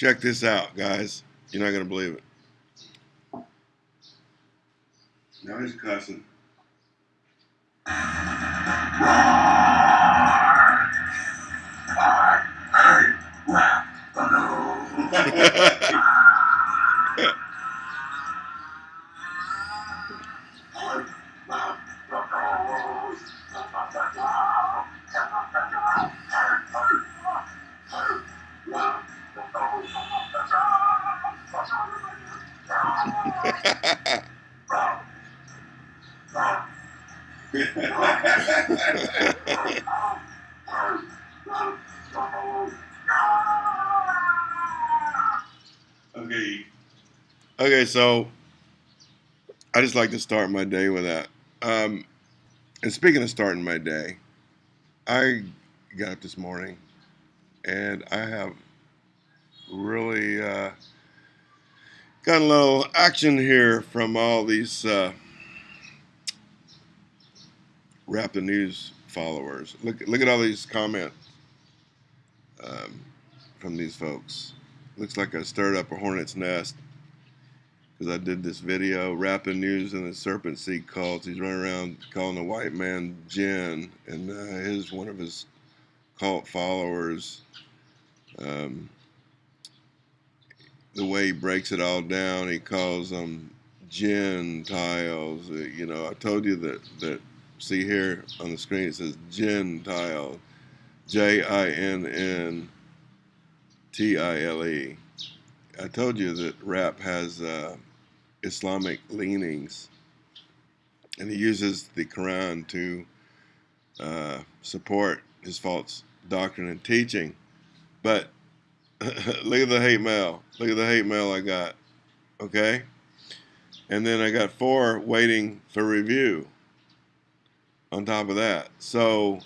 Check this out, guys. You're not gonna believe it. Now he's cussing. Okay. Okay, so I just like to start my day with that. Um, and speaking of starting my day, I got up this morning and I have really uh, got a little action here from all these uh, Rap the News followers. Look, look at all these comments um, from these folks. Looks like I stirred up a hornet's nest because I did this video, Rap the News and the Serpent Seed cults. He's running around calling the white man Jinn, and uh, his one of his cult followers. Um, the way he breaks it all down, he calls them Gentiles. Uh, you know, I told you that that see here on the screen it says Gentile, J I N N T I L E. I told you that rap has uh, Islamic leanings, and he uses the Quran to uh, support his false doctrine and teaching. But look at the hate mail. Look at the hate mail I got. Okay? And then I got four waiting for review on top of that. So,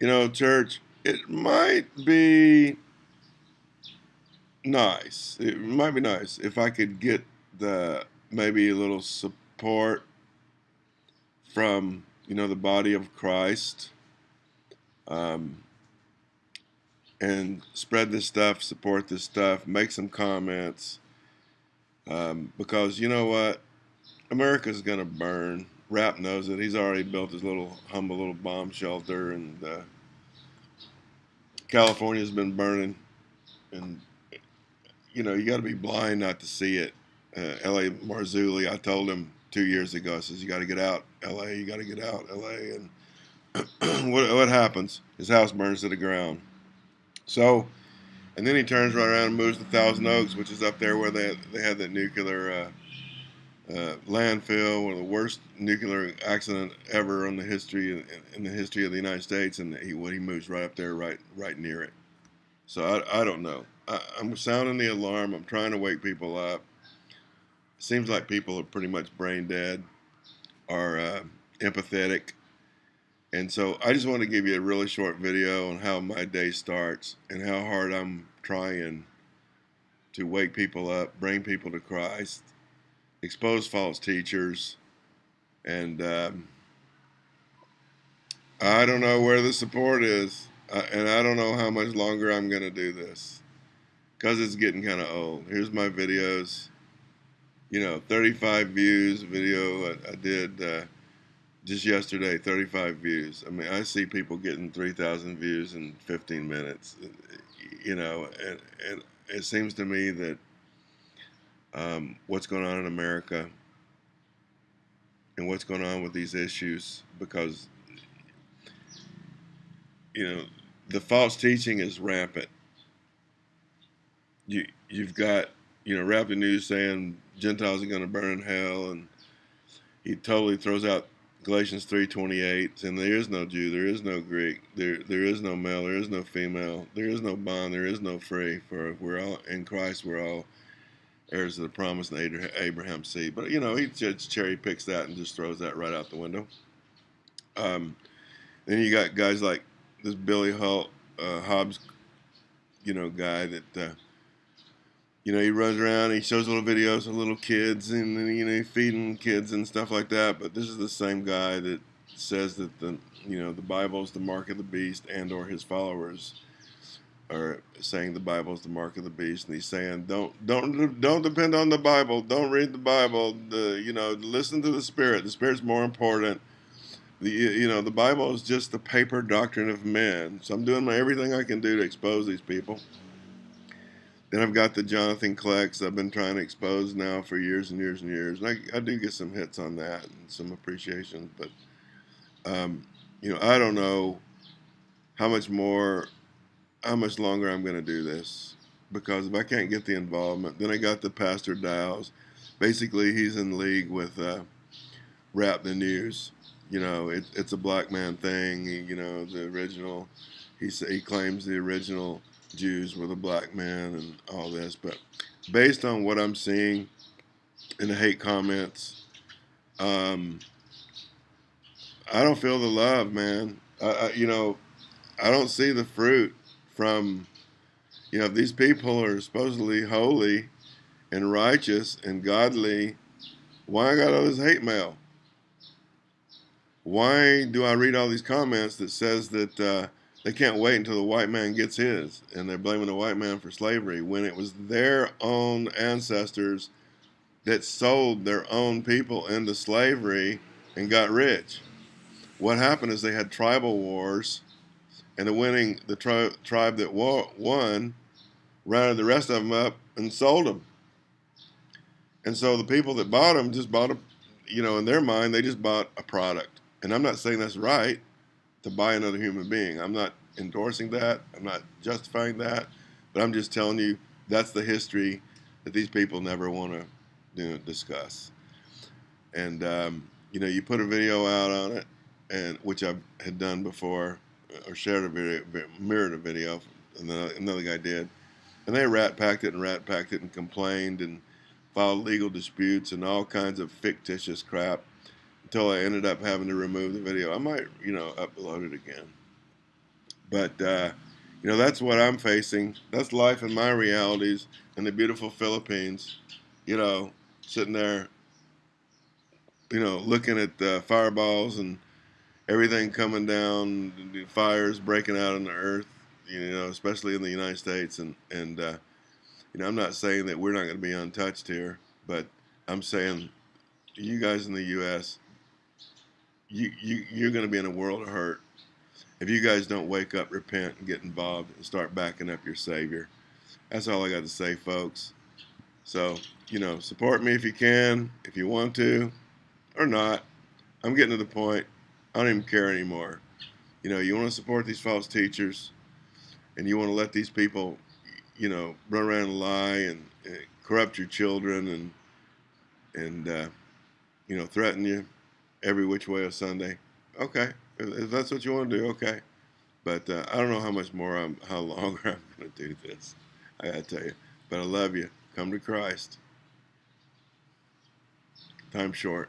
you know, church, it might be nice. It might be nice if I could get the maybe a little support from, you know, the body of Christ. Um, and spread this stuff, support this stuff, make some comments. Um, because you know what? America's going to burn. Rap knows it. He's already built his little humble little bomb shelter, and uh, California's been burning. And you know, you got to be blind not to see it. Uh, L.A. Marzulli, I told him two years ago, I says, you got to get out, L.A., you got to get out, L.A. And what, what happens? His house burns to the ground. So, and then he turns right around and moves to Thousand Oaks, which is up there where they they had that nuclear uh, uh, landfill, one of the worst nuclear accident ever in the history in, in the history of the United States, and he when he moves right up there, right right near it. So I, I don't know. I, I'm sounding the alarm. I'm trying to wake people up. Seems like people are pretty much brain dead, are uh, empathetic and so I just want to give you a really short video on how my day starts and how hard I'm trying to wake people up, bring people to Christ, expose false teachers, and um, I don't know where the support is, uh, and I don't know how much longer I'm going to do this because it's getting kind of old. Here's my videos. You know, 35 views video I, I did. Uh, just yesterday 35 views i mean i see people getting 3000 views in 15 minutes you know and, and it seems to me that um, what's going on in america and what's going on with these issues because you know the false teaching is rampant you you've got you know rap the news saying gentiles are going to burn in hell and he totally throws out Galatians 3:28, and there is no Jew, there is no Greek, there there is no male, there is no female, there is no bond, there is no free. For if we're all in Christ, we're all heirs of the promise and Abraham's seed. But you know, he just cherry picks that and just throws that right out the window. Um, then you got guys like this Billy Hull, uh, Hobbs, you know, guy that. Uh, you know, he runs around, he shows little videos of little kids and, you know, feeding kids and stuff like that. But this is the same guy that says that the, you know, the Bible is the mark of the beast and or his followers are saying the Bible is the mark of the beast, and he's saying don't don't don't depend on the Bible, don't read the Bible. The you know listen to the Spirit. The Spirit's more important. The you know the Bible is just the paper doctrine of men. So I'm doing my, everything I can do to expose these people. Then I've got the Jonathan Klecks I've been trying to expose now for years and years and years. And I, I do get some hits on that and some appreciation. But, um, you know, I don't know how much more, how much longer I'm going to do this. Because if I can't get the involvement, then I got the Pastor Dow's. Basically, he's in league with uh, Rap the News. You know, it, it's a black man thing. You know, the original, he, he claims the original Jews were the black man and all this. But based on what I'm seeing in the hate comments, um, I don't feel the love, man. I, I, you know, I don't see the fruit from, you know, these people are supposedly holy and righteous and godly, why I got all this hate mail? Why do I read all these comments that says that uh, they can't wait until the white man gets his, and they're blaming the white man for slavery when it was their own ancestors that sold their own people into slavery and got rich. What happened is they had tribal wars, and the winning the tri- tribe that won rounded the rest of them up and sold them. And so the people that bought them just bought a, you know, in their mind they just bought a product. And I'm not saying that's right to buy another human being. I'm not endorsing that. I'm not justifying that, but I'm just telling you that's the history that these people never want to you know, discuss. And um, you know, you put a video out on it, and which I had done before, or shared a video, mirrored a video, and then another guy did, and they rat packed it and rat packed it and complained and filed legal disputes and all kinds of fictitious crap until I ended up having to remove the video. I might, you know, upload it again. But, uh, you know, that's what I'm facing. That's life and my realities in the beautiful Philippines. You know, sitting there, you know, looking at the fireballs and everything coming down, the fires breaking out on the earth, you know, especially in the United States. And, and uh, you know, I'm not saying that we're not going to be untouched here, but I'm saying you guys in the U.S., you, you, you're going to be in a world of hurt if you guys don't wake up, repent, and get involved and start backing up your Savior. That's all I got to say, folks. So, you know, support me if you can, if you want to, or not. I'm getting to the point, I don't even care anymore. You know, you want to support these false teachers, and you want to let these people, you know, run around and lie and, and corrupt your children and and uh, you know threaten you every which way of Sunday. Okay, if that's what you want to do, okay. But uh, I don't know how much more I'm, how longer I'm going to do this. I got to tell you. But I love you. Come to Christ. Time short.